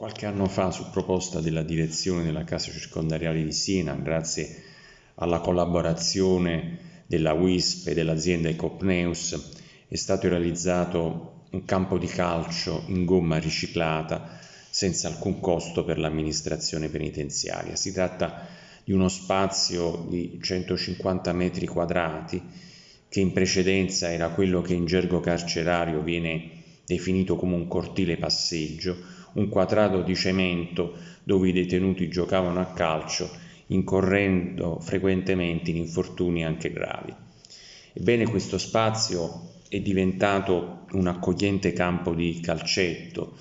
qualche anno fa su proposta della direzione della Casa Circondariale di Siena, grazie alla collaborazione della WISP e dell'azienda Ecopneus, è stato realizzato un campo di calcio in gomma riciclata senza alcun costo per l'amministrazione penitenziaria. Si tratta di uno spazio di 150 metri quadrati che in precedenza era quello che in gergo carcerario viene definito come un cortile passeggio, un quadrato di cemento dove i detenuti giocavano a calcio, incorrendo frequentemente in infortuni anche gravi. Ebbene, questo spazio è diventato un accogliente campo di calcetto,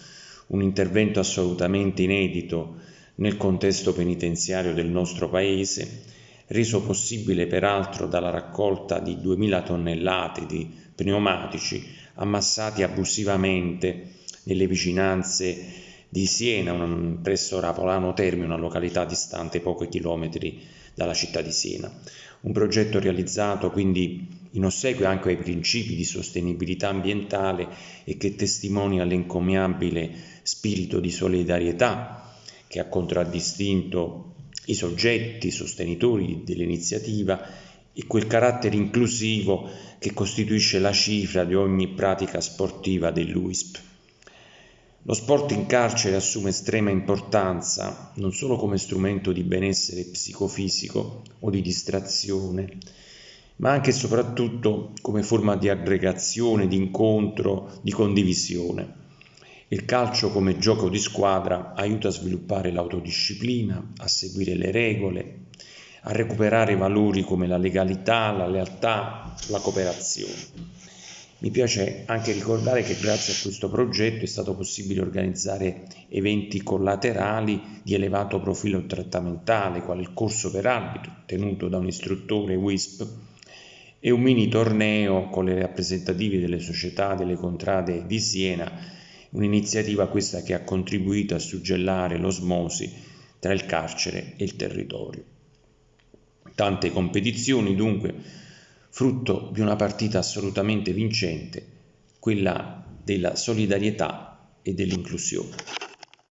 un intervento assolutamente inedito nel contesto penitenziario del nostro Paese, reso possibile peraltro dalla raccolta di 2000 tonnellate di pneumatici ammassati abusivamente nelle vicinanze di Siena, un, presso Rapolano Termi, una località distante pochi chilometri dalla città di Siena. Un progetto realizzato quindi in ossequio anche ai principi di sostenibilità ambientale e che testimonia l'encomiabile spirito di solidarietà che ha contraddistinto i soggetti sostenitori dell'iniziativa e quel carattere inclusivo che costituisce la cifra di ogni pratica sportiva dell'UISP. Lo sport in carcere assume estrema importanza non solo come strumento di benessere psicofisico o di distrazione, ma anche e soprattutto come forma di aggregazione, di incontro, di condivisione. Il calcio come gioco di squadra aiuta a sviluppare l'autodisciplina, a seguire le regole, a recuperare valori come la legalità, la lealtà, la cooperazione. Mi piace anche ricordare che grazie a questo progetto è stato possibile organizzare eventi collaterali di elevato profilo trattamentale, quale il corso per arbitro tenuto da un istruttore WISP e un mini torneo con le rappresentative delle società delle contrade di Siena, un'iniziativa questa che ha contribuito a suggellare l'osmosi tra il carcere e il territorio. Tante competizioni dunque, frutto di una partita assolutamente vincente, quella della solidarietà e dell'inclusione.